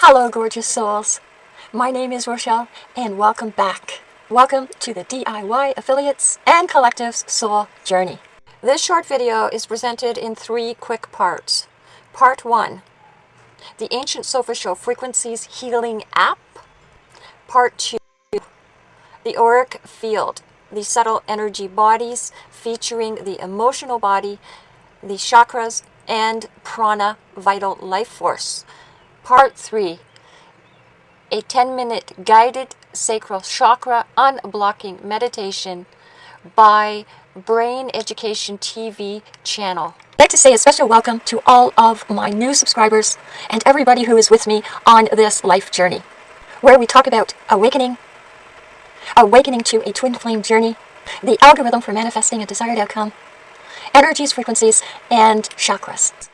Hello, gorgeous souls. My name is Rochelle, and welcome back. Welcome to the DIY Affiliates and Collectives Soul Journey. This short video is presented in three quick parts. Part 1, the Ancient Solfeggio Frequencies Healing App. Part 2, the Auric Field, the subtle energy bodies featuring the emotional body, the chakras, and prana vital life force. Part 3 A 10 minute guided sacral chakra unblocking meditation by Brain Education TV channel. I'd like to say a special welcome to all of my new subscribers and everybody who is with me on this life journey, where we talk about awakening, awakening to a twin flame journey, the algorithm for manifesting a desired outcome, energies, frequencies, and chakras.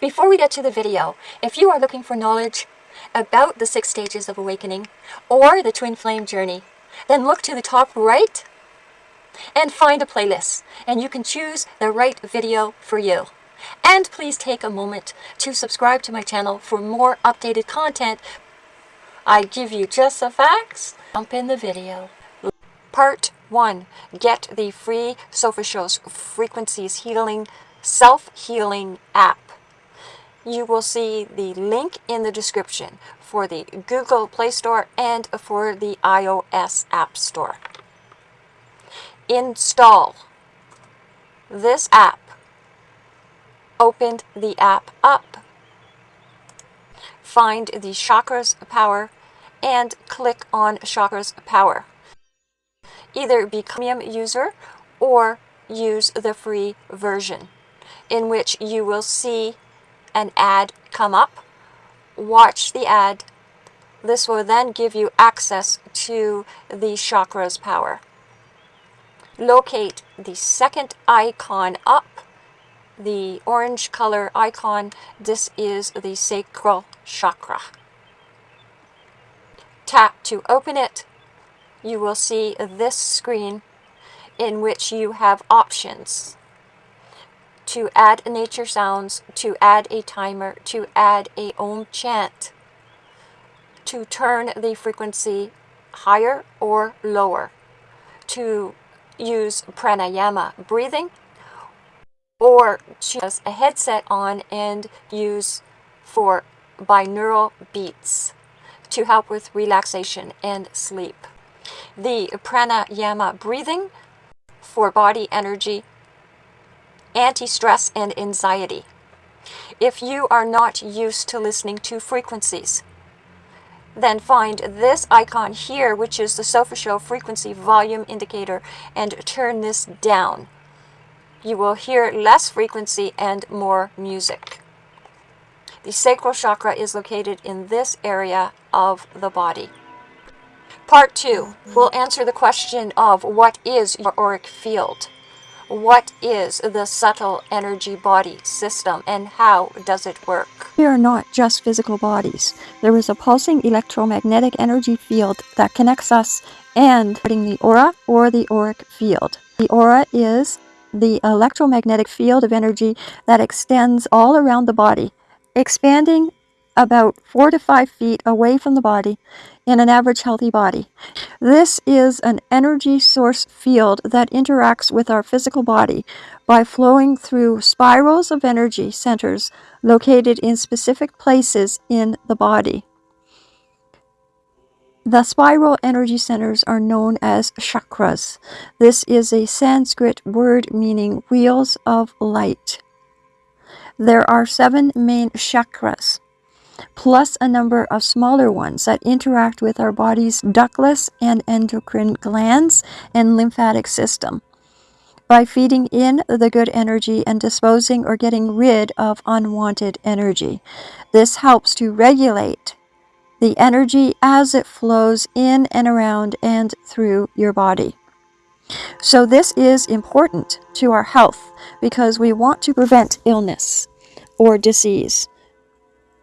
Before we get to the video, if you are looking for knowledge about the six stages of awakening or the twin flame journey, then look to the top right and find a playlist and you can choose the right video for you. And please take a moment to subscribe to my channel for more updated content. I give you just the facts. Jump in the video. Part 1. Get the free Solfeggio's Frequencies Healing Self-Healing app. You will see the link in the description for the Google Play Store and for the iOS App Store. Install this app. Open the app up. Find the Chakras Power and click on Chakras Power either become a user or use the free version in which you will see an ad come up, watch the ad. This will then give you access to the chakras power. Locate the second icon up, the orange color icon. This is the sacral chakra. Tap to open it you will see this screen in which you have options to add nature sounds, to add a timer, to add a Om chant, to turn the frequency higher or lower, to use pranayama breathing, or choose a headset on and use for binaural beats to help with relaxation and sleep. The pranayama breathing for body energy, anti-stress and anxiety. If you are not used to listening to frequencies, then find this icon here, which is the Solfeggio frequency volume indicator, and turn this down. You will hear less frequency and more music. The sacral chakra is located in this area of the body. Part 2 will answer the question of what is your auric field? What is the subtle energy body system and how does it work? We are not just physical bodies. There is a pulsing electromagnetic energy field that connects us and the aura or the auric field. The aura is the electromagnetic field of energy that extends all around the body, expanding about four to five feet away from the body in an average healthy body. This is an energy source field that interacts with our physical body by flowing through spirals of energy centers located in specific places in the body. The spiral energy centers are known as chakras. This is a Sanskrit word meaning wheels of light. There are seven main chakras plus a number of smaller ones that interact with our body's ductless and endocrine glands and lymphatic system by feeding in the good energy and disposing or getting rid of unwanted energy. This helps to regulate the energy as it flows in and around and through your body. So this is important to our health because we want to prevent illness or disease.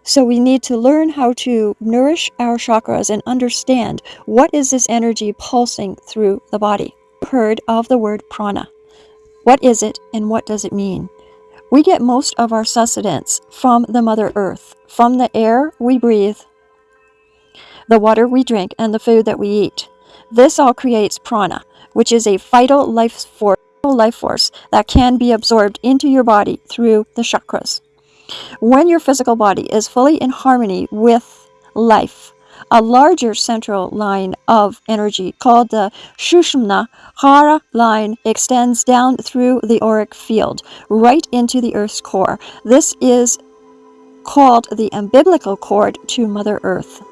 So we need to learn how to nourish our chakras and understand what is this energy pulsing through the body. Heard of the word prana. What is it and what does it mean? We get most of our sustenance from the Mother Earth, from the air we breathe, the water we drink, and the food that we eat. This all creates prana, which is a vital life force, life force that can be absorbed into your body through the chakras. When your physical body is fully in harmony with life, a larger central line of energy called the Sushumna Hara line extends down through the auric field right into the Earth's core. This is called the umbilical cord to Mother Earth.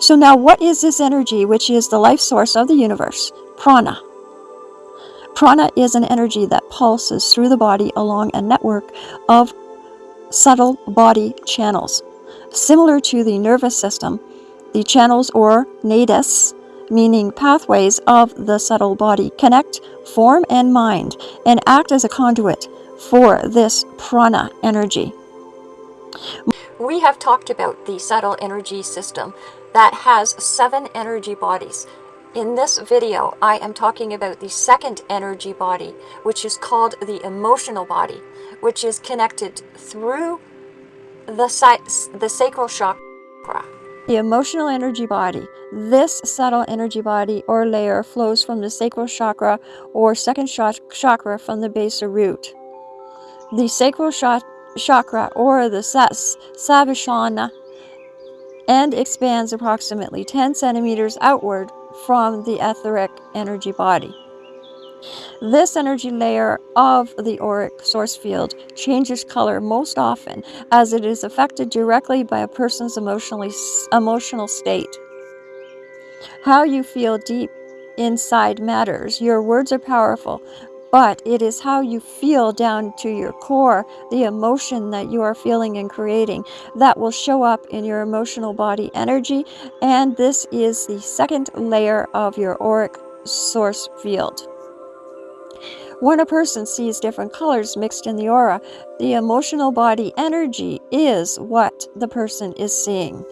So now what is this energy which is the life source of the universe? Prana. Prana is an energy that pulses through the body along a network of subtle body channels. Similar to the nervous system, the channels or nadis, meaning pathways of the subtle body, connect form and mind and act as a conduit for this prana energy. We have talked about the subtle energy system that has seven energy bodies. In this video, I am talking about the second energy body, which is called the emotional body, which is connected through the, the sacral chakra. The emotional energy body. This subtle energy body or layer flows from the sacral chakra or second chakra from the base or root. The sacral chakra or the Svadhisthana and expands approximately 10 centimeters outward from the etheric energy body. This energy layer of the auric source field changes color most often as it is affected directly by a person's emotionally, emotional state. How you feel deep inside matters. Your words are powerful, but it is how you feel down to your core, the emotion that you are feeling and creating, that will show up in your emotional body energy. And this is the second layer of your auric source field. When a person sees different colors mixed in the aura, the emotional body energy is what the person is seeing.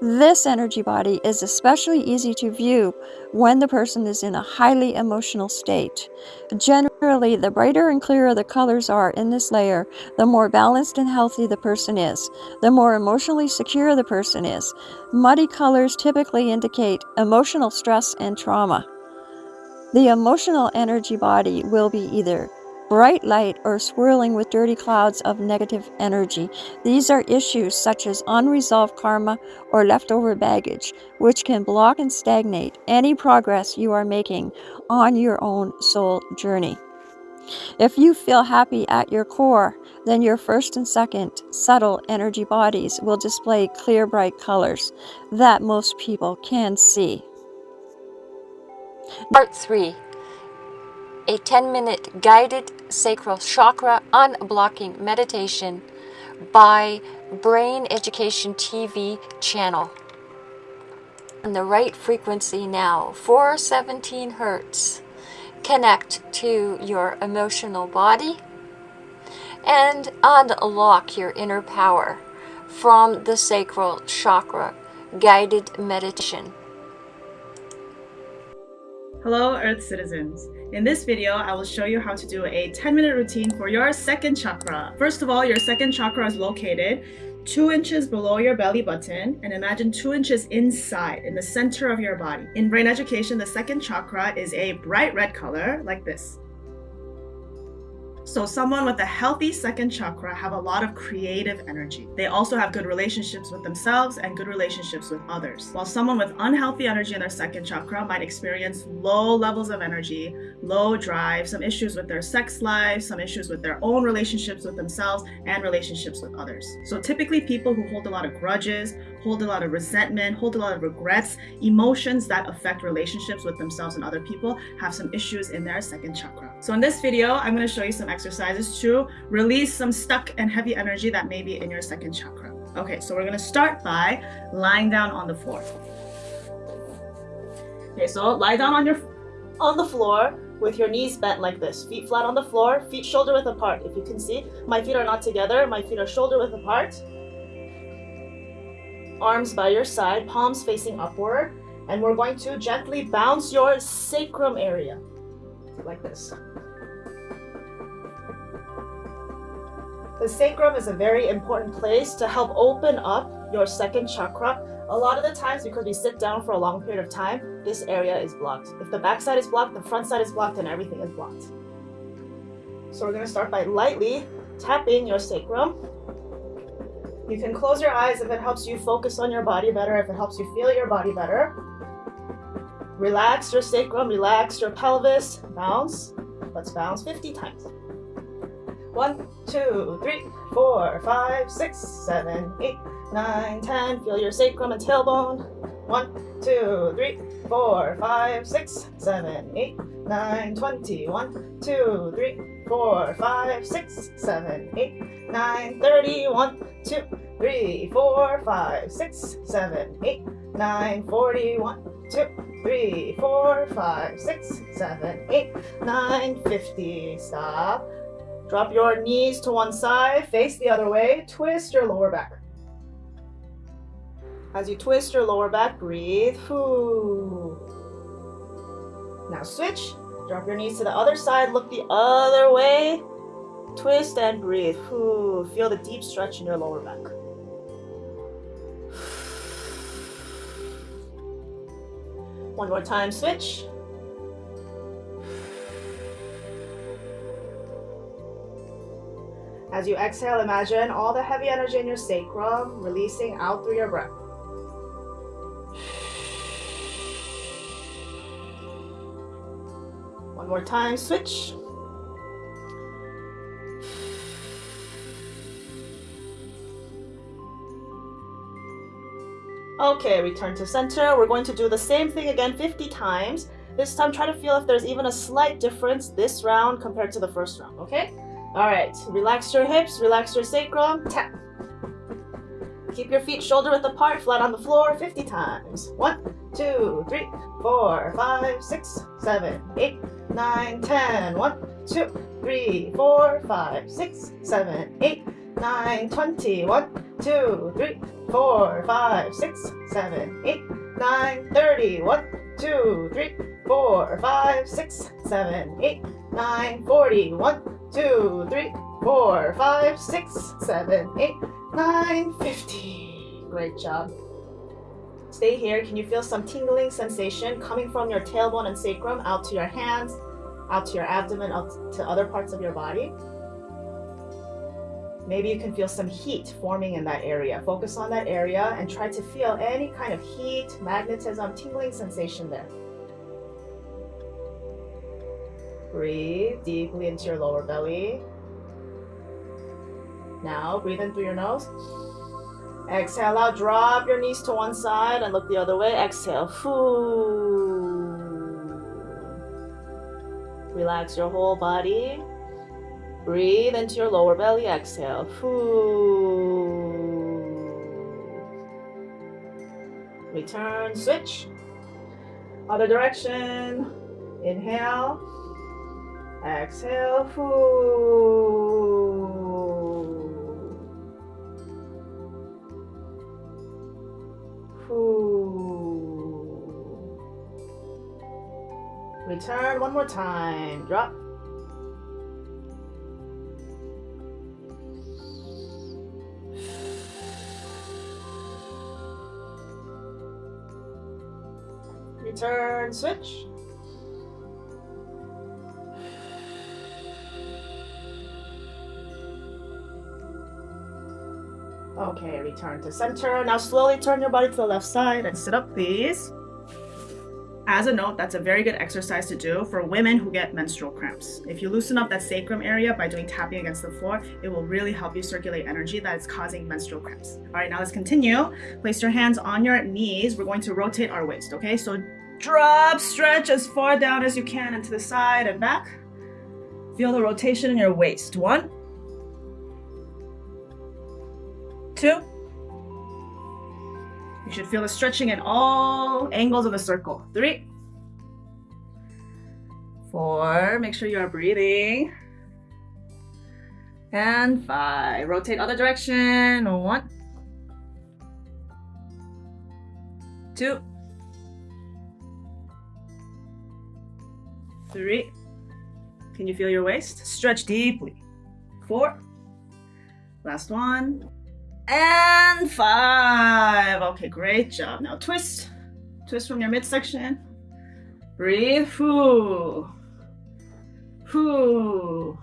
This energy body is especially easy to view when the person is in a highly emotional state. Generally, the brighter and clearer the colors are in this layer, the more balanced and healthy the person is, the more emotionally secure the person is. Muddy colors typically indicate emotional stress and trauma. The emotional energy body will be either bright light or swirling with dirty clouds of negative energy. These are issues such as unresolved karma or leftover baggage, which can block and stagnate any progress you are making on your own soul journey. If you feel happy at your core, then your first and second subtle energy bodies will display clear bright colors that most people can see. Part 3 A 10 minute guided sacral chakra unblocking meditation by Brain Education TV channel. On the right frequency now, 417 hertz. Connect to your emotional body and unlock your inner power from the sacral chakra guided meditation. Hello Earth citizens. In this video, I will show you how to do a 10 minute routine for your second chakra. First of all, your second chakra is located 2 inches below your belly button and imagine 2 inches inside in the center of your body. In brain education, the second chakra is a bright red color like this. So someone with a healthy second chakra have a lot of creative energy. They also have good relationships with themselves and good relationships with others. While someone with unhealthy energy in their second chakra might experience low levels of energy, low drive, some issues with their sex life, some issues with their own relationships with themselves and relationships with others. So typically people who hold a lot of grudges, hold a lot of resentment, hold a lot of regrets, emotions that affect relationships with themselves and other people have some issues in their second chakra. So in this video, I'm going to show you some to release some stuck and heavy energy that may be in your second chakra. Okay, so we're to start by lying down on the floor. Okay, so lie down on your on the floor with your knees bent like this. Feet flat on the floor, feet shoulder width apart. If you can see, my feet are not together. My feet are shoulder width apart arms by your side, palms facing upward, and we're going to gently bounce your sacrum area, like this. The sacrum is a very important place to help open up your second chakra. A lot of the times, because we sit down for a long period of time, this area is blocked. If the back side is blocked, the front side is blocked, and everything is blocked. So we're going to start by lightly tapping your sacrum. You can close your eyes if it helps you focus on your body better, if it helps you feel your body better. Relax your sacrum, relax your pelvis, bounce. Let's bounce 50 times. One, two, three, four, five, six, seven, eight, nine, ten. Feel your sacrum and tailbone. One, two, three, four, five, six, seven, eight, nine, twenty. One, two, three, four, five, six, seven, eight, nine, thirty. One, two, three, four, five, six, seven, eight, nine, forty. One, two, three, four, five, six, seven, eight, nine, fifty. Stop. Drop your knees to one side, face the other way, twist your lower back. As you twist your lower back, breathe. Now switch. Drop your knees to the other side, look the other way. Twist and breathe. Feel the deep stretch in your lower back. One more time, switch. As you exhale, imagine all the heavy energy in your sacrum releasing out through your breath. One more time, switch. Okay, return to center. We're going to do the same thing again 50 times. This time, try to feel if there's even a slight difference this round compared to the first round, okay? All right, relax your hips, relax your sacrum, tap. Keep your feet shoulder width apart, flat on the floor, 50 times. One, two, three, four, five, six, seven, eight, nine, ten. One, two, three, four, five, six, seven, eight, nine, twenty. One, two, three, four, five, six, seven, eight, nine, thirty. One, two, three, four, five, six, seven, eight, nine, forty. One, two, three, four, five, six, seven, eight, nine, fifty. Great job. Stay here. Can you feel some tingling sensation coming from your tailbone and sacrum out to your hands, out to your abdomen, out to other parts of your body? Maybe you can feel some heat forming in that area. Focus on that area and try to feel any kind of heat, magnetism, tingling sensation there. Breathe deeply into your lower belly. Now breathe in through your nose. Exhale out, drop your knees to one side and look the other way. Exhale. Relax your whole body. Breathe into your lower belly. Exhale. Return, switch. Other direction. Inhale. Exhale. Return one more time. Drop. Return, switch. Return to center. Now slowly turn your body to the left side and sit up, please. As a note, that's a very good exercise to do for women who get menstrual cramps. If you loosen up that sacrum area by doing tapping against the floor, it will really help you circulate energy that is causing menstrual cramps. All right, now let's continue. Place your hands on your knees. We're going to rotate our waist, okay? So drop, stretch as far down as you can into the side and back. Feel the rotation in your waist. One, two. You should feel the stretching in all angles of the circle. Three, four, make sure you are breathing. And five, rotate other direction. One, two, three. Can you feel your waist? Stretch deeply. Four, Last one. And five. Okay, great job. Now twist. Twist from your midsection. Breathe. Whoo. Whoo.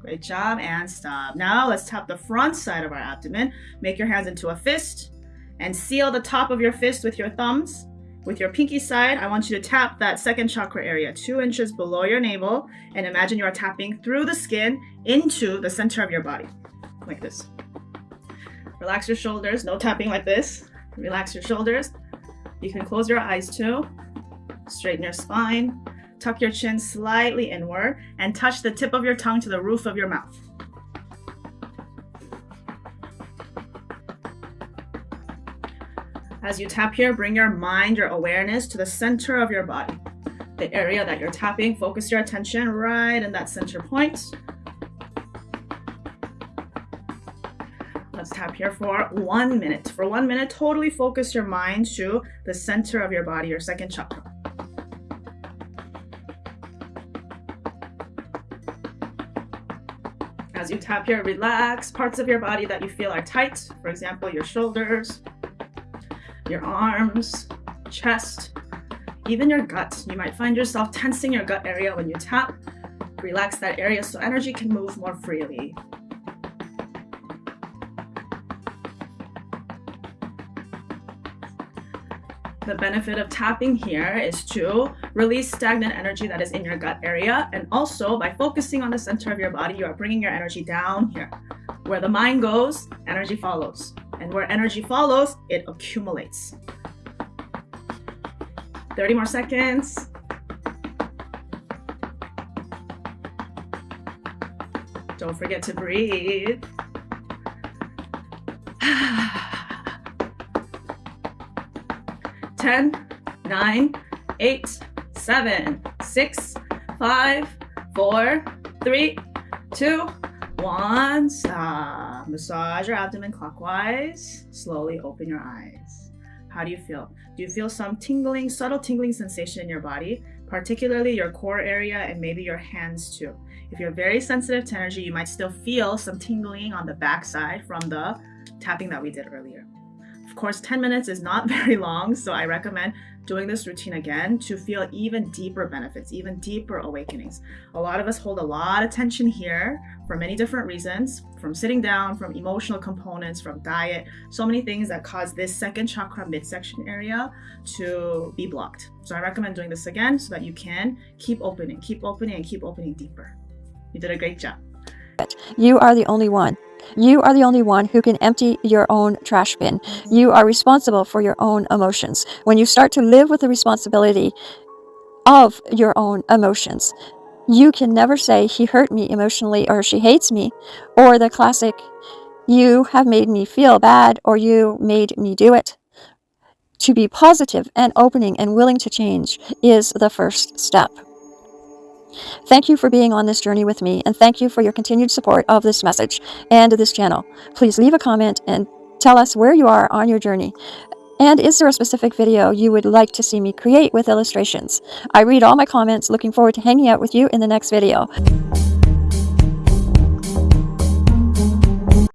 Great job. And stop. Now let's tap the front side of our abdomen. Make your hands into a fist and seal the top of your fist with your thumbs. With your pinky side, I want you to tap that second chakra area, two inches below your navel, and imagine you are tapping through the skin into the center of your body, like this. Relax your shoulders, no tapping like this. Relax your shoulders. You can close your eyes too. Straighten your spine. Tuck your chin slightly inward and touch the tip of your tongue to the roof of your mouth. As you tap here, bring your mind, your awareness to the center of your body. The area that you're tapping, focus your attention right in that center point. Tap here for one minute. For one minute, totally focus your mind to the center of your body, your second chakra. As you tap here, relax parts of your body that you feel are tight. For example, your shoulders, your arms, chest, even your gut. You might find yourself tensing your gut area when you tap. Relax that area so energy can move more freely. The benefit of tapping here is to release stagnant energy that is in your gut area. And also by focusing on the center of your body, you are bringing your energy down here. Where the mind goes, energy follows. And where energy follows, it accumulates. 30 more seconds. Don't forget to breathe. Ten, nine, eight, seven, six, five, four, three, two, one. Stop. Massage your abdomen clockwise. Slowly open your eyes. How do you feel? Do you feel some tingling, subtle tingling sensation in your body, particularly your core area and maybe your hands too? If you're very sensitive to energy, you might still feel some tingling on the backside from the tapping that we did earlier. Of course, 10 minutes is not very long, so I recommend doing this routine again to feel even deeper benefits, even deeper awakenings. A lot of us hold a lot of tension here for many different reasons, from sitting down, from emotional components, from diet, so many things that cause this second chakra midsection area to be blocked. So I recommend doing this again so that you can keep opening, keep opening, and keep opening deeper. You did a great job. You are the only one. You are the only one who can empty your own trash bin. You are responsible for your own emotions. When you start to live with the responsibility of your own emotions, you can never say, he hurt me emotionally, or she hates me, or the classic, you have made me feel bad, or you made me do it. To be positive and opening and willing to change is the first step. Thank you for being on this journey with me, and thank you for your continued support of this message and this channel. Please leave a comment and tell us where you are on your journey. And is there a specific video you would like to see me create with illustrations? I read all my comments, looking forward to hanging out with you in the next video.